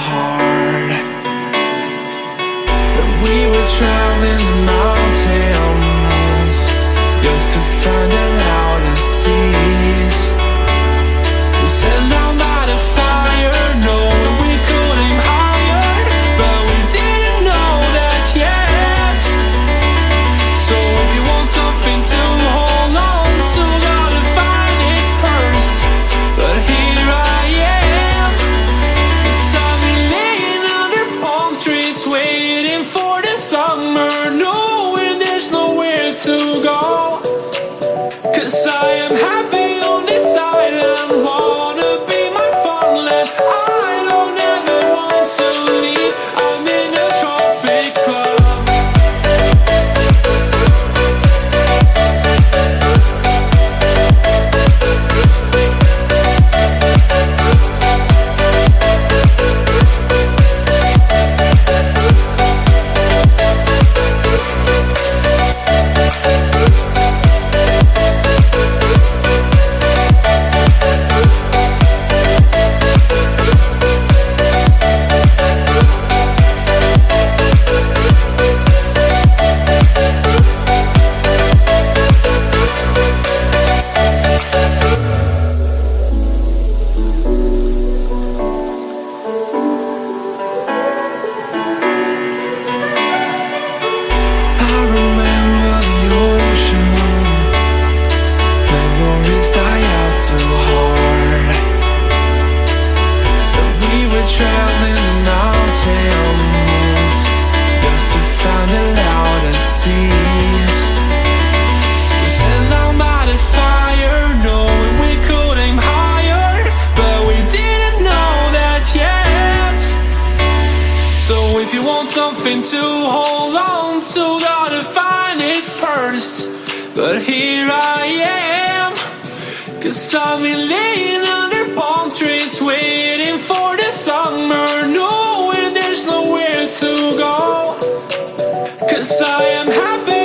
hard. But we were traveling the mountains Just to waiting for the summer, knowing there's nowhere to go. Cause I am happy. Nothing to hold on to, gotta find it first. But here I am, cause I've been laying under palm trees, waiting for the summer, knowing there's nowhere to go. Cause I am happy.